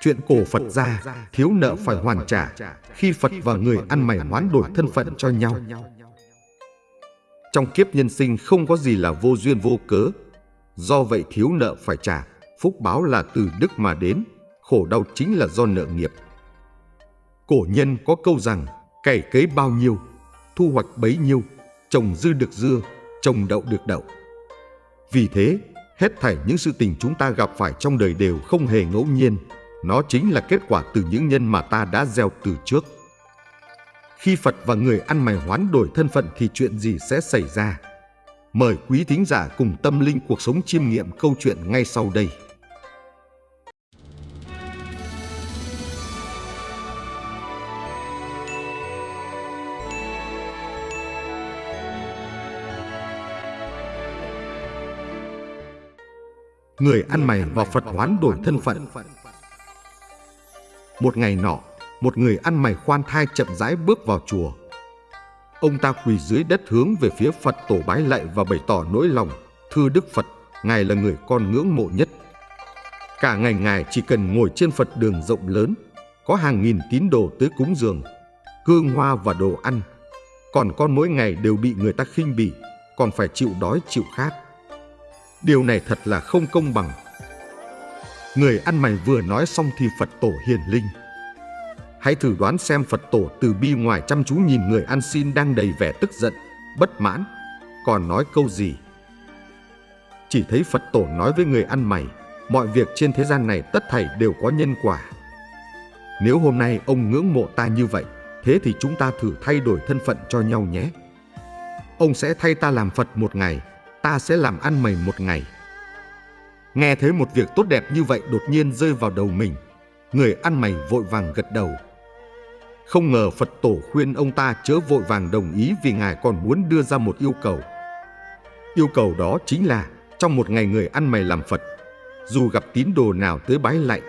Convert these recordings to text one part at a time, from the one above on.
Chuyện cổ Phật ra, thiếu nợ phải hoàn trả khi Phật và người ăn mày hoán đổi thân phận cho nhau. Trong kiếp nhân sinh không có gì là vô duyên vô cớ. Do vậy thiếu nợ phải trả, phúc báo là từ đức mà đến, khổ đau chính là do nợ nghiệp. Cổ nhân có câu rằng, cày cấy bao nhiêu, thu hoạch bấy nhiêu, trồng dư được dưa, trồng đậu được đậu. Vì thế, hết thảy những sự tình chúng ta gặp phải trong đời đều không hề ngẫu nhiên, nó chính là kết quả từ những nhân mà ta đã gieo từ trước. Khi Phật và người ăn mày hoán đổi thân phận thì chuyện gì sẽ xảy ra? Mời quý thính giả cùng tâm linh cuộc sống chiêm nghiệm câu chuyện ngay sau đây. Người ăn mày và Phật hoán đổi thân phận một ngày nọ, một người ăn mày khoan thai chậm rãi bước vào chùa. Ông ta quỳ dưới đất hướng về phía Phật tổ bái lạy và bày tỏ nỗi lòng. Thưa Đức Phật, Ngài là người con ngưỡng mộ nhất. Cả ngày Ngài chỉ cần ngồi trên Phật đường rộng lớn, có hàng nghìn tín đồ tới cúng dường, hương hoa và đồ ăn. Còn con mỗi ngày đều bị người ta khinh bỉ, còn phải chịu đói chịu khát. Điều này thật là không công bằng. Người ăn mày vừa nói xong thì Phật tổ hiền linh Hãy thử đoán xem Phật tổ từ bi ngoài chăm chú nhìn người ăn xin đang đầy vẻ tức giận, bất mãn, còn nói câu gì. Chỉ thấy Phật tổ nói với người ăn mày, mọi việc trên thế gian này tất thảy đều có nhân quả. Nếu hôm nay ông ngưỡng mộ ta như vậy, thế thì chúng ta thử thay đổi thân phận cho nhau nhé. Ông sẽ thay ta làm Phật một ngày, ta sẽ làm ăn mày một ngày. Nghe thấy một việc tốt đẹp như vậy đột nhiên rơi vào đầu mình, người ăn mày vội vàng gật đầu. Không ngờ Phật tổ khuyên ông ta chớ vội vàng đồng ý vì Ngài còn muốn đưa ra một yêu cầu. Yêu cầu đó chính là trong một ngày người ăn mày làm Phật, dù gặp tín đồ nào tới bái lạy,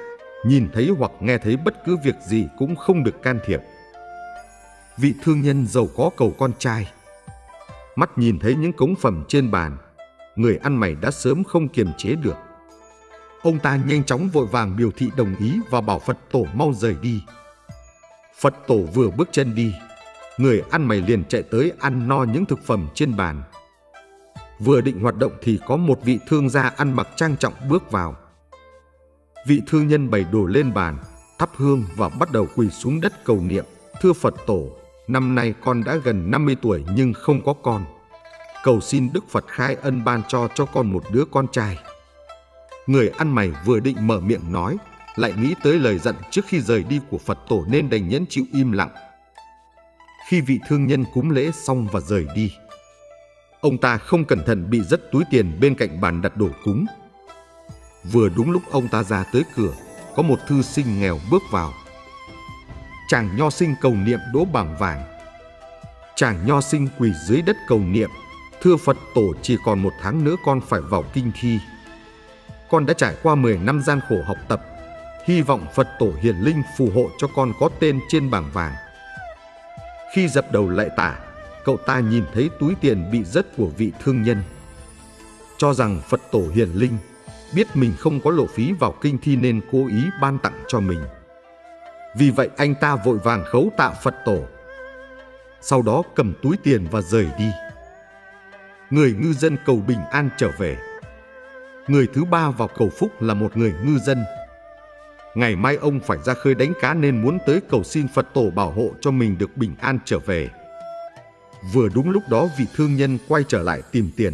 nhìn thấy hoặc nghe thấy bất cứ việc gì cũng không được can thiệp. Vị thương nhân giàu có cầu con trai. Mắt nhìn thấy những cống phẩm trên bàn, người ăn mày đã sớm không kiềm chế được. Ông ta nhanh chóng vội vàng biểu thị đồng ý và bảo Phật tổ mau rời đi. Phật tổ vừa bước chân đi, người ăn mày liền chạy tới ăn no những thực phẩm trên bàn. Vừa định hoạt động thì có một vị thương gia ăn mặc trang trọng bước vào. Vị thương nhân bày đồ lên bàn, thắp hương và bắt đầu quỳ xuống đất cầu niệm. Thưa Phật tổ, năm nay con đã gần 50 tuổi nhưng không có con. Cầu xin Đức Phật khai ân ban cho cho con một đứa con trai. Người ăn mày vừa định mở miệng nói lại nghĩ tới lời dặn trước khi rời đi của Phật tổ nên đành nhẫn chịu im lặng. Khi vị thương nhân cúng lễ xong và rời đi, ông ta không cẩn thận bị rất túi tiền bên cạnh bàn đặt đồ cúng. Vừa đúng lúc ông ta ra tới cửa, có một thư sinh nghèo bước vào. Chàng nho sinh cầu niệm đỗ bảng vàng. Chàng nho sinh quỳ dưới đất cầu niệm, thưa Phật tổ chỉ còn một tháng nữa con phải vào kinh thi. Con đã trải qua 10 năm gian khổ học tập, hy vọng Phật tổ hiền linh phù hộ cho con có tên trên bảng vàng. Khi dập đầu lại tả, cậu ta nhìn thấy túi tiền bị rớt của vị thương nhân. Cho rằng Phật tổ hiền linh biết mình không có lộ phí vào kinh thi nên cố ý ban tặng cho mình. Vì vậy anh ta vội vàng khấu tạ Phật tổ. Sau đó cầm túi tiền và rời đi. Người ngư dân cầu bình an trở về. Người thứ ba vào cầu phúc là một người ngư dân Ngày mai ông phải ra khơi đánh cá nên muốn tới cầu xin Phật tổ bảo hộ cho mình được bình an trở về. Vừa đúng lúc đó vị thương nhân quay trở lại tìm tiền.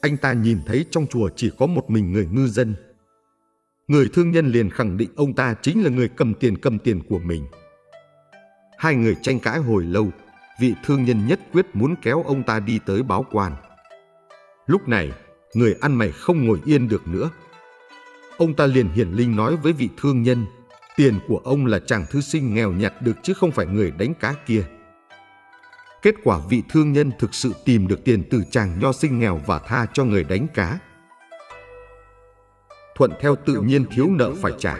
Anh ta nhìn thấy trong chùa chỉ có một mình người ngư dân. Người thương nhân liền khẳng định ông ta chính là người cầm tiền cầm tiền của mình. Hai người tranh cãi hồi lâu, vị thương nhân nhất quyết muốn kéo ông ta đi tới báo quan. Lúc này, người ăn mày không ngồi yên được nữa, Ông ta liền hiển linh nói với vị thương nhân, tiền của ông là chàng thư sinh nghèo nhặt được chứ không phải người đánh cá kia. Kết quả vị thương nhân thực sự tìm được tiền từ chàng nho sinh nghèo và tha cho người đánh cá. Thuận theo tự nhiên thiếu nợ phải trả.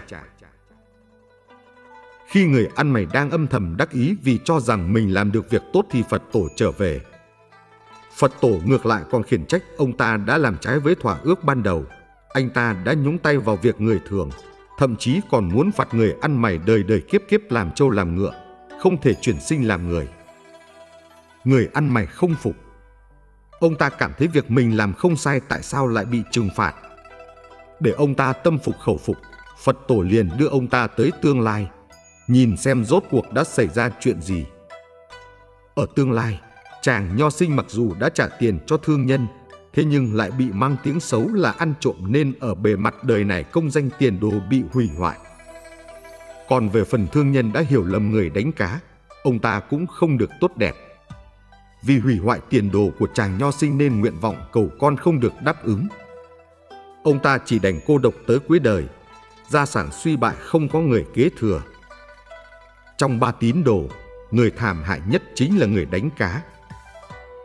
Khi người ăn mày đang âm thầm đắc ý vì cho rằng mình làm được việc tốt thì Phật tổ trở về. Phật tổ ngược lại còn khiển trách ông ta đã làm trái với thỏa ước ban đầu anh ta đã nhúng tay vào việc người thường, thậm chí còn muốn phạt người ăn mày đời đời kiếp kiếp làm trâu làm ngựa, không thể chuyển sinh làm người. Người ăn mày không phục. Ông ta cảm thấy việc mình làm không sai tại sao lại bị trừng phạt. Để ông ta tâm phục khẩu phục, Phật tổ liền đưa ông ta tới tương lai, nhìn xem rốt cuộc đã xảy ra chuyện gì. Ở tương lai, chàng nho sinh mặc dù đã trả tiền cho thương nhân, thế nhưng lại bị mang tiếng xấu là ăn trộm nên ở bề mặt đời này công danh tiền đồ bị hủy hoại. Còn về phần thương nhân đã hiểu lầm người đánh cá, ông ta cũng không được tốt đẹp. Vì hủy hoại tiền đồ của chàng nho sinh nên nguyện vọng cầu con không được đáp ứng. Ông ta chỉ đành cô độc tới cuối đời, gia sản suy bại không có người kế thừa. Trong ba tín đồ, người thảm hại nhất chính là người đánh cá.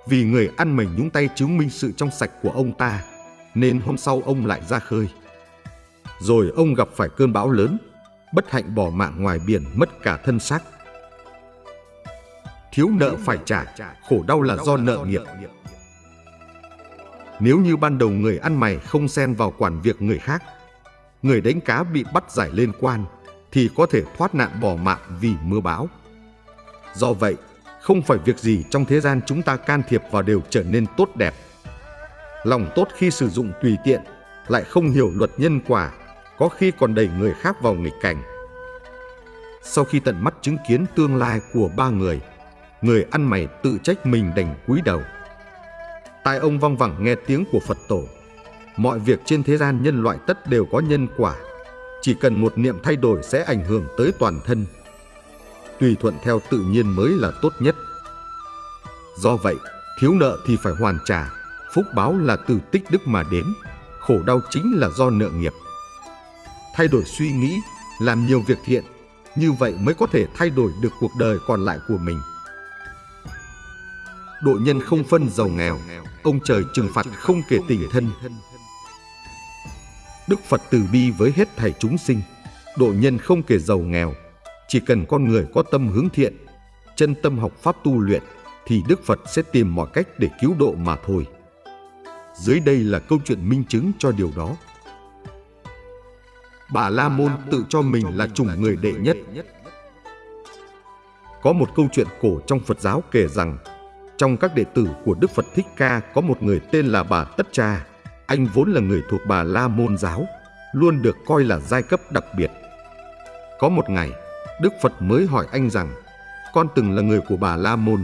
Vì người ăn mày nhúng tay chứng minh sự trong sạch của ông ta, nên hôm sau ông lại ra khơi. Rồi ông gặp phải cơn bão lớn, bất hạnh bỏ mạng ngoài biển mất cả thân xác. Thiếu nợ phải trả, khổ đau là do nợ nghiệp. Nếu như ban đầu người ăn mày không xen vào quản việc người khác, người đánh cá bị bắt giải lên quan, thì có thể thoát nạn bỏ mạng vì mưa bão. Do vậy, không phải việc gì trong thế gian chúng ta can thiệp vào đều trở nên tốt đẹp. Lòng tốt khi sử dụng tùy tiện, lại không hiểu luật nhân quả, có khi còn đẩy người khác vào nghịch cảnh. Sau khi tận mắt chứng kiến tương lai của ba người, người ăn mày tự trách mình đành cúi đầu. Tai ông vang vẳng nghe tiếng của Phật tổ. Mọi việc trên thế gian nhân loại tất đều có nhân quả. Chỉ cần một niệm thay đổi sẽ ảnh hưởng tới toàn thân tùy thuận theo tự nhiên mới là tốt nhất. Do vậy, thiếu nợ thì phải hoàn trả, phúc báo là từ tích đức mà đến, khổ đau chính là do nợ nghiệp. Thay đổi suy nghĩ, làm nhiều việc thiện, như vậy mới có thể thay đổi được cuộc đời còn lại của mình. Độ nhân không phân giàu nghèo, ông trời trừng phạt không kể tình thân. Đức Phật từ bi với hết thảy chúng sinh, độ nhân không kể giàu nghèo, chỉ cần con người có tâm hướng thiện, chân tâm học pháp tu luyện, thì Đức Phật sẽ tìm mọi cách để cứu độ mà thôi. Dưới đây là câu chuyện minh chứng cho điều đó. Bà La Môn tự cho mình là chủng người đệ nhất. Có một câu chuyện cổ trong Phật giáo kể rằng, trong các đệ tử của Đức Phật Thích Ca có một người tên là bà Tất Cha. Anh vốn là người thuộc bà La Môn giáo, luôn được coi là giai cấp đặc biệt. Có một ngày, Đức Phật mới hỏi anh rằng, con từng là người của bà La Môn,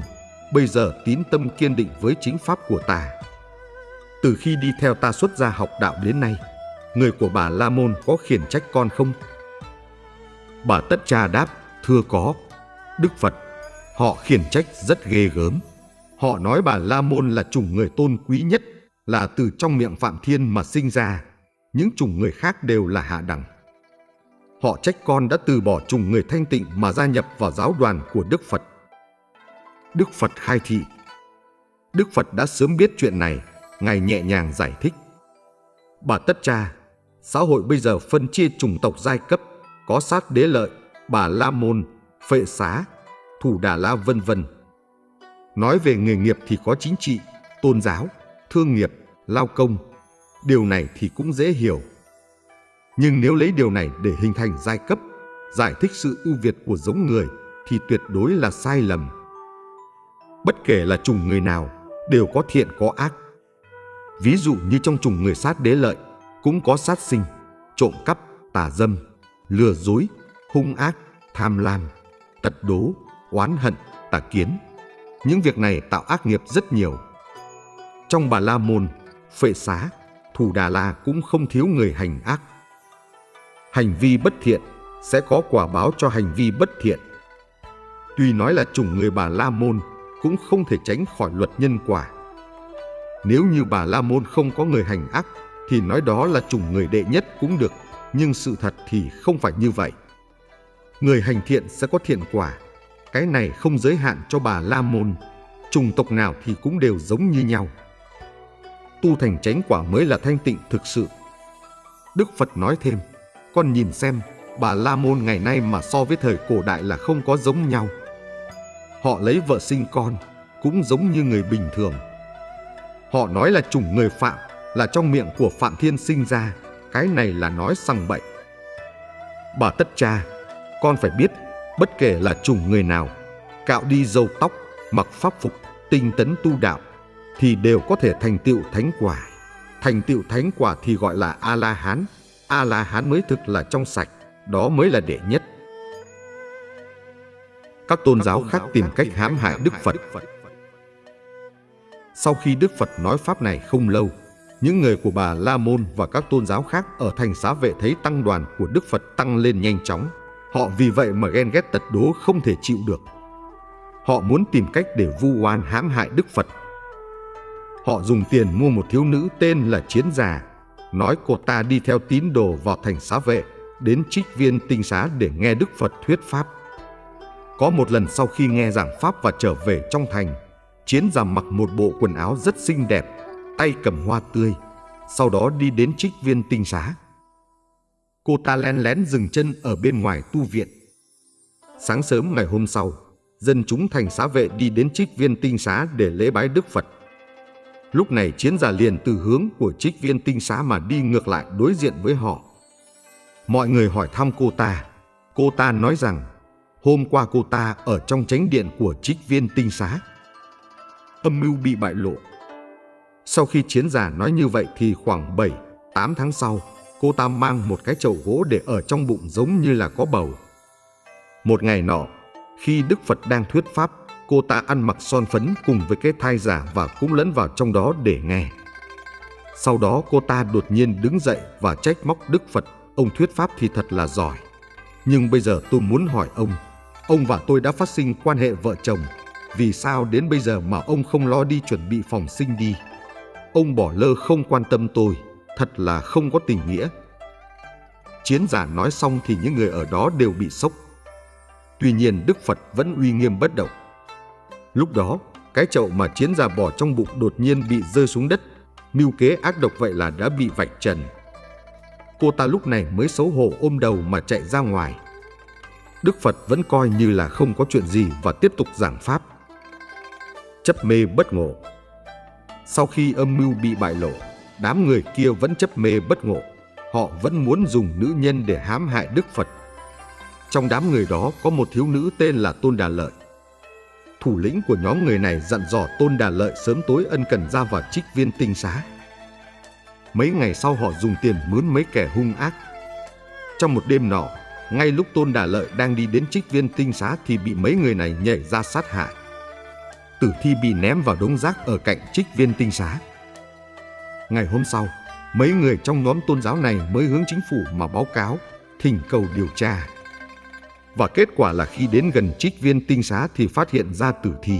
bây giờ tín tâm kiên định với chính pháp của ta. Từ khi đi theo ta xuất gia học đạo đến nay, người của bà La Môn có khiển trách con không? Bà Tất Cha đáp, thưa có. Đức Phật, họ khiển trách rất ghê gớm. Họ nói bà La Môn là chủng người tôn quý nhất, là từ trong miệng Phạm Thiên mà sinh ra. Những chủng người khác đều là hạ đẳng. Họ trách con đã từ bỏ chủng người thanh tịnh mà gia nhập vào giáo đoàn của Đức Phật. Đức Phật khai thị Đức Phật đã sớm biết chuyện này, Ngài nhẹ nhàng giải thích. Bà Tất Cha, xã hội bây giờ phân chia chủng tộc giai cấp, có sát đế lợi, bà La Môn, phệ xá, thủ đà la vân vân. Nói về nghề nghiệp thì có chính trị, tôn giáo, thương nghiệp, lao công. Điều này thì cũng dễ hiểu. Nhưng nếu lấy điều này để hình thành giai cấp, giải thích sự ưu việt của giống người thì tuyệt đối là sai lầm. Bất kể là chủng người nào, đều có thiện có ác. Ví dụ như trong chủng người sát đế lợi, cũng có sát sinh, trộm cắp, tà dâm, lừa dối, hung ác, tham lam, tật đố, oán hận, tà kiến. Những việc này tạo ác nghiệp rất nhiều. Trong bà La Môn, Phệ Xá, Thủ Đà La cũng không thiếu người hành ác hành vi bất thiện sẽ có quả báo cho hành vi bất thiện. Tuy nói là chủng người bà La Môn cũng không thể tránh khỏi luật nhân quả. Nếu như bà La Môn không có người hành ác thì nói đó là chủng người đệ nhất cũng được, nhưng sự thật thì không phải như vậy. Người hành thiện sẽ có thiện quả, cái này không giới hạn cho bà La Môn, chủng tộc nào thì cũng đều giống như nhau. Tu thành chánh quả mới là thanh tịnh thực sự. Đức Phật nói thêm, con nhìn xem, bà La Môn ngày nay mà so với thời cổ đại là không có giống nhau. Họ lấy vợ sinh con, cũng giống như người bình thường. Họ nói là chủng người Phạm, là trong miệng của Phạm Thiên sinh ra, cái này là nói sằng bậy. Bà tất cha, con phải biết, bất kể là chủng người nào, cạo đi râu tóc, mặc pháp phục, tinh tấn tu đạo, thì đều có thể thành tựu thánh quả. Thành tựu thánh quả thì gọi là A-la-hán. A-la-hán mới thực là trong sạch, đó mới là đệ nhất. Các tôn giáo khác tìm cách hãm hại Đức Phật. Sau khi Đức Phật nói pháp này không lâu, những người của bà La Môn và các tôn giáo khác ở thành xá vệ thấy tăng đoàn của Đức Phật tăng lên nhanh chóng. Họ vì vậy mà ghen ghét tật đố không thể chịu được. Họ muốn tìm cách để vu oan hãm hại Đức Phật. Họ dùng tiền mua một thiếu nữ tên là Chiến Già, nói cô ta đi theo tín đồ vào thành xá vệ, đến trích viên tinh xá để nghe Đức Phật thuyết Pháp. Có một lần sau khi nghe giảng Pháp và trở về trong thành, Chiến Già mặc một bộ quần áo rất xinh đẹp, tay cầm hoa tươi, sau đó đi đến trích viên tinh xá. Cô ta lén lén dừng chân ở bên ngoài tu viện. Sáng sớm ngày hôm sau, dân chúng thành xá vệ đi đến trích viên tinh xá để lễ bái Đức Phật. Lúc này chiến giả liền từ hướng của trích viên tinh xá mà đi ngược lại đối diện với họ. Mọi người hỏi thăm cô ta. Cô ta nói rằng hôm qua cô ta ở trong chánh điện của trích viên tinh xá. Âm mưu bị bại lộ. Sau khi chiến giả nói như vậy thì khoảng 7, 8 tháng sau, cô ta mang một cái chậu gỗ để ở trong bụng giống như là có bầu. Một ngày nọ, khi Đức Phật đang thuyết pháp, cô ta ăn mặc son phấn cùng với cái thai giả và cũng lẫn vào trong đó để nghe. Sau đó cô ta đột nhiên đứng dậy và trách móc Đức Phật, ông thuyết pháp thì thật là giỏi. Nhưng bây giờ tôi muốn hỏi ông, ông và tôi đã phát sinh quan hệ vợ chồng, vì sao đến bây giờ mà ông không lo đi chuẩn bị phòng sinh đi? Ông bỏ lơ không quan tâm tôi, thật là không có tình nghĩa. Chiến giả nói xong thì những người ở đó đều bị sốc. Tuy nhiên Đức Phật vẫn uy nghiêm bất động. Lúc đó, cái chậu mà chiến giả bỏ trong bụng đột nhiên bị rơi xuống đất, mưu kế ác độc vậy là đã bị vạch trần. Cô ta lúc này mới xấu hổ ôm đầu mà chạy ra ngoài. Đức Phật vẫn coi như là không có chuyện gì và tiếp tục giảng pháp. Chấp mê bất ngộ Sau khi âm mưu bị bại lộ, đám người kia vẫn chấp mê bất ngộ. Họ vẫn muốn dùng nữ nhân để hãm hại Đức Phật. Trong đám người đó có một thiếu nữ tên là Tôn Đà Lợi. Thủ lĩnh của nhóm người này dặn dò Tôn Đà Lợi sớm tối ân cần ra vào trích viên tinh xá. Mấy ngày sau họ dùng tiền mướn mấy kẻ hung ác. Trong một đêm nọ, ngay lúc Tôn Đà Lợi đang đi đến trích viên tinh xá thì bị mấy người này nhảy ra sát hại. Tử thi bị ném vào đống rác ở cạnh trích viên tinh xá. Ngày hôm sau, mấy người trong nhóm tôn giáo này mới hướng chính phủ mà báo cáo, thỉnh cầu điều tra. Và kết quả là khi đến gần trích viên tinh xá thì phát hiện ra tử thi.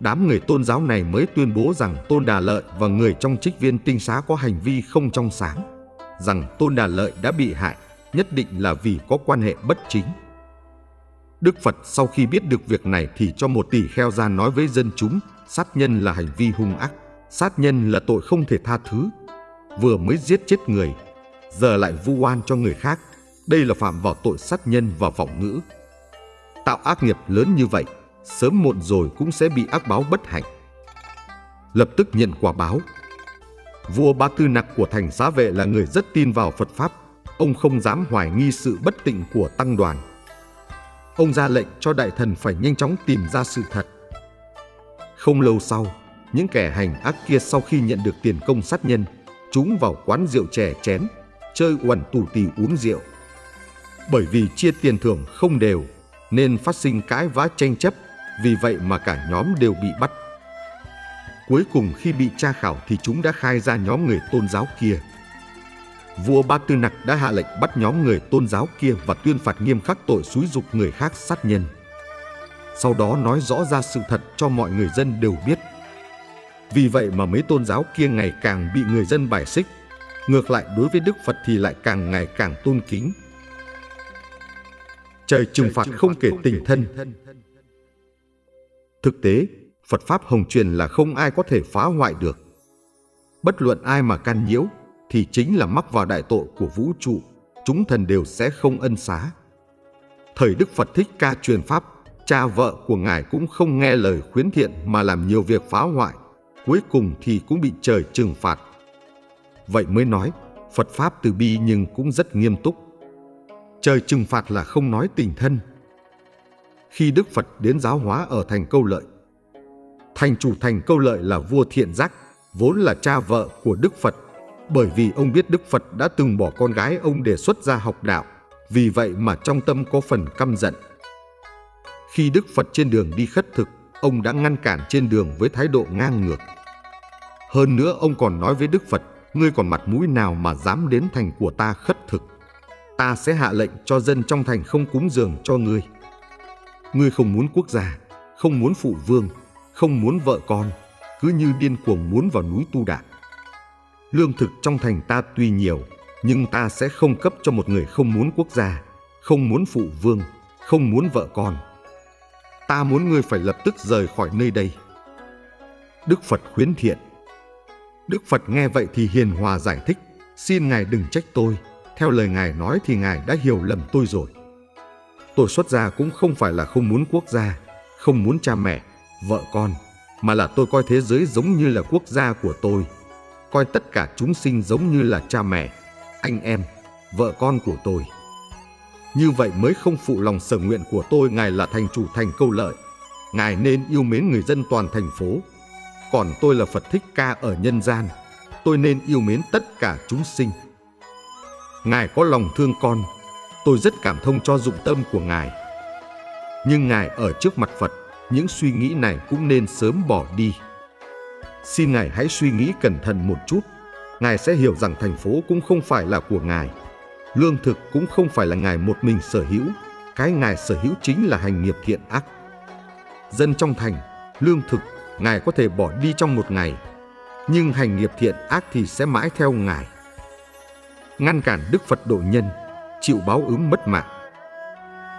Đám người tôn giáo này mới tuyên bố rằng Tôn Đà Lợi và người trong trích viên tinh xá có hành vi không trong sáng, rằng Tôn Đà Lợi đã bị hại, nhất định là vì có quan hệ bất chính. Đức Phật sau khi biết được việc này thì cho một tỷ kheo ra nói với dân chúng, sát nhân là hành vi hung ác. Sát nhân là tội không thể tha thứ. Vừa mới giết chết người, giờ lại vu oan cho người khác. Đây là phạm vào tội sát nhân và vọng ngữ. Tạo ác nghiệp lớn như vậy, sớm muộn rồi cũng sẽ bị ác báo bất hạnh. Lập tức nhận quả báo. Vua Ba Tư Nặc của thành xá vệ là người rất tin vào Phật Pháp. Ông không dám hoài nghi sự bất tịnh của tăng đoàn. Ông ra lệnh cho đại thần phải nhanh chóng tìm ra sự thật. Không lâu sau, những kẻ hành ác kia sau khi nhận được tiền công sát nhân, chúng vào quán rượu chè chén, chơi uẩn tù tì uống rượu. Bởi vì chia tiền thưởng không đều, nên phát sinh cãi vã tranh chấp, vì vậy mà cả nhóm đều bị bắt. Cuối cùng khi bị tra khảo thì chúng đã khai ra nhóm người tôn giáo kia. Vua Ba Tư Nặc đã hạ lệnh bắt nhóm người tôn giáo kia và tuyên phạt nghiêm khắc tội xúi dục người khác sát nhân. Sau đó nói rõ ra sự thật cho mọi người dân đều biết vì vậy mà mấy tôn giáo kia ngày càng bị người dân bài xích. Ngược lại đối với Đức Phật thì lại càng ngày càng tôn kính. Trời trừng phạt không kể tình thân. Thực tế, Phật Pháp Hồng truyền là không ai có thể phá hoại được. Bất luận ai mà can nhiễu thì chính là mắc vào đại tội của vũ trụ, chúng thần đều sẽ không ân xá. Thời Đức Phật Thích Ca truyền Pháp, cha vợ của Ngài cũng không nghe lời khuyến thiện mà làm nhiều việc phá hoại cuối cùng thì cũng bị trời trừng phạt. Vậy mới nói, Phật Pháp từ bi nhưng cũng rất nghiêm túc trời trừng phạt là không nói tình thân. Khi Đức Phật đến giáo hóa ở thành câu lợi, thành chủ thành câu lợi là vua thiện giác, vốn là cha vợ của Đức Phật, bởi vì ông biết Đức Phật đã từng bỏ con gái ông để xuất gia học đạo, vì vậy mà trong tâm có phần căm giận. Khi Đức Phật trên đường đi khất thực, ông đã ngăn cản trên đường với thái độ ngang ngược. Hơn nữa ông còn nói với Đức Phật, ngươi còn mặt mũi nào mà dám đến thành của ta khất thực. Ta sẽ hạ lệnh cho dân trong thành không cúng dường cho ngươi. Ngươi không muốn quốc gia, không muốn phụ vương, không muốn vợ con, cứ như điên cuồng muốn vào núi tu đạt. Lương thực trong thành ta tuy nhiều, nhưng ta sẽ không cấp cho một người không muốn quốc gia, không muốn phụ vương, không muốn vợ con. Ta muốn ngươi phải lập tức rời khỏi nơi đây. Đức Phật khuyến thiện. Đức Phật nghe vậy thì hiền hòa giải thích, xin Ngài đừng trách tôi. Theo lời Ngài nói thì Ngài đã hiểu lầm tôi rồi. Tôi xuất gia cũng không phải là không muốn quốc gia, không muốn cha mẹ, vợ con, mà là tôi coi thế giới giống như là quốc gia của tôi, coi tất cả chúng sinh giống như là cha mẹ, anh em, vợ con của tôi. Như vậy mới không phụ lòng sở nguyện của tôi Ngài là thành chủ thành câu lợi. Ngài nên yêu mến người dân toàn thành phố. Còn tôi là Phật Thích Ca ở nhân gian. Tôi nên yêu mến tất cả chúng sinh. Ngài có lòng thương con. Tôi rất cảm thông cho dụng tâm của Ngài. Nhưng Ngài ở trước mặt Phật, những suy nghĩ này cũng nên sớm bỏ đi. Xin Ngài hãy suy nghĩ cẩn thận một chút. Ngài sẽ hiểu rằng thành phố cũng không phải là của Ngài Lương thực cũng không phải là Ngài một mình sở hữu, cái Ngài sở hữu chính là hành nghiệp thiện ác. Dân trong thành, lương thực, Ngài có thể bỏ đi trong một ngày, nhưng hành nghiệp thiện ác thì sẽ mãi theo Ngài. Ngăn cản Đức Phật độ nhân, chịu báo ứng mất mạng.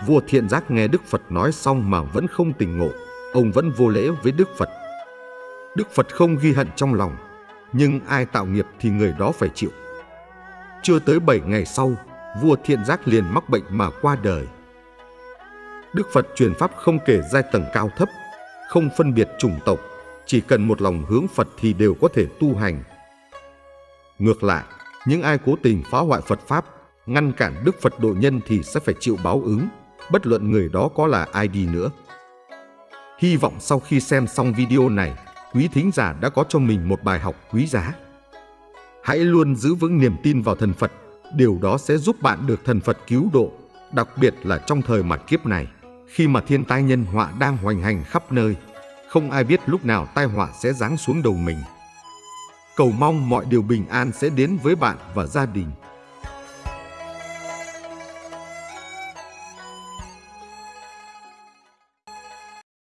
Vua thiện giác nghe Đức Phật nói xong mà vẫn không tỉnh ngộ, ông vẫn vô lễ với Đức Phật. Đức Phật không ghi hận trong lòng, nhưng ai tạo nghiệp thì người đó phải chịu. Chưa tới 7 ngày sau, vua thiện giác liền mắc bệnh mà qua đời. Đức Phật truyền pháp không kể giai tầng cao thấp, không phân biệt chủng tộc, chỉ cần một lòng hướng Phật thì đều có thể tu hành. Ngược lại, những ai cố tình phá hoại Phật Pháp, ngăn cản Đức Phật độ nhân thì sẽ phải chịu báo ứng, bất luận người đó có là ai đi nữa. Hy vọng sau khi xem xong video này, quý thính giả đã có cho mình một bài học quý giá. Hãy luôn giữ vững niềm tin vào thần Phật, điều đó sẽ giúp bạn được thần Phật cứu độ, đặc biệt là trong thời mặt kiếp này, khi mà thiên tai nhân họa đang hoành hành khắp nơi, không ai biết lúc nào tai họa sẽ giáng xuống đầu mình. Cầu mong mọi điều bình an sẽ đến với bạn và gia đình.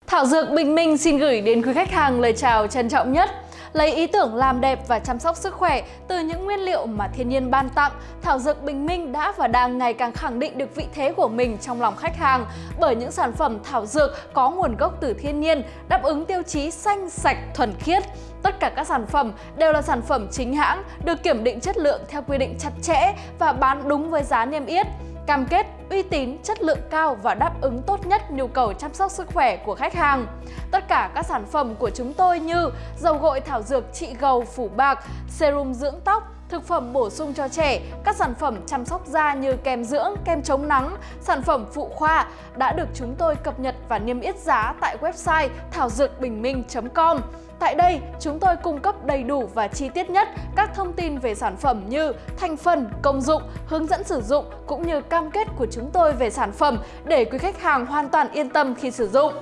Thảo Dược Bình Minh xin gửi đến quý khách hàng lời chào trân trọng nhất. Lấy ý tưởng làm đẹp và chăm sóc sức khỏe từ những nguyên liệu mà thiên nhiên ban tặng, Thảo Dược Bình Minh đã và đang ngày càng khẳng định được vị thế của mình trong lòng khách hàng bởi những sản phẩm thảo dược có nguồn gốc từ thiên nhiên, đáp ứng tiêu chí xanh, sạch, thuần khiết. Tất cả các sản phẩm đều là sản phẩm chính hãng, được kiểm định chất lượng theo quy định chặt chẽ và bán đúng với giá niêm yết cam kết uy tín, chất lượng cao và đáp ứng tốt nhất nhu cầu chăm sóc sức khỏe của khách hàng. Tất cả các sản phẩm của chúng tôi như dầu gội thảo dược trị gầu phủ bạc, serum dưỡng tóc, thực phẩm bổ sung cho trẻ, các sản phẩm chăm sóc da như kem dưỡng, kem chống nắng, sản phẩm phụ khoa đã được chúng tôi cập nhật và niêm yết giá tại website thảo dược bình minh.com. Tại đây, chúng tôi cung cấp đầy đủ và chi tiết nhất các thông tin về sản phẩm như thành phần, công dụng, hướng dẫn sử dụng cũng như cam kết của chúng tôi về sản phẩm để quý khách hàng hoàn toàn yên tâm khi sử dụng.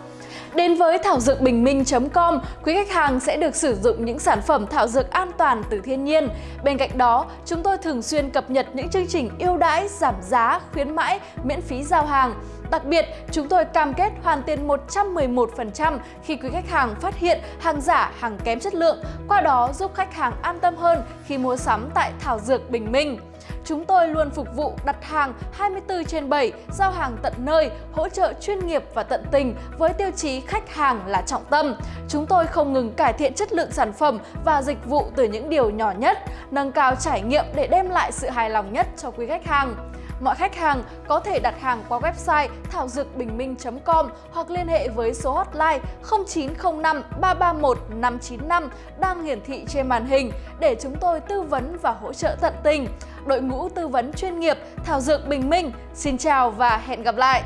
Đến với thảo dược bình minh.com, quý khách hàng sẽ được sử dụng những sản phẩm thảo dược an toàn từ thiên nhiên. Bên cạnh đó, chúng tôi thường xuyên cập nhật những chương trình ưu đãi, giảm giá, khuyến mãi, miễn phí giao hàng. Đặc biệt, chúng tôi cam kết hoàn tiền 111% khi quý khách hàng phát hiện hàng giả, hàng kém chất lượng, qua đó giúp khách hàng an tâm hơn khi mua sắm tại Thảo Dược Bình Minh. Chúng tôi luôn phục vụ đặt hàng 24 trên 7, giao hàng tận nơi, hỗ trợ chuyên nghiệp và tận tình với tiêu chí khách hàng là trọng tâm. Chúng tôi không ngừng cải thiện chất lượng sản phẩm và dịch vụ từ những điều nhỏ nhất, nâng cao trải nghiệm để đem lại sự hài lòng nhất cho quý khách hàng. Mọi khách hàng có thể đặt hàng qua website thảo dược bình minh.com hoặc liên hệ với số hotline 0905 331 595 đang hiển thị trên màn hình để chúng tôi tư vấn và hỗ trợ tận tình. đội ngũ tư vấn chuyên nghiệp Thảo Dược Bình Minh. Xin chào và hẹn gặp lại!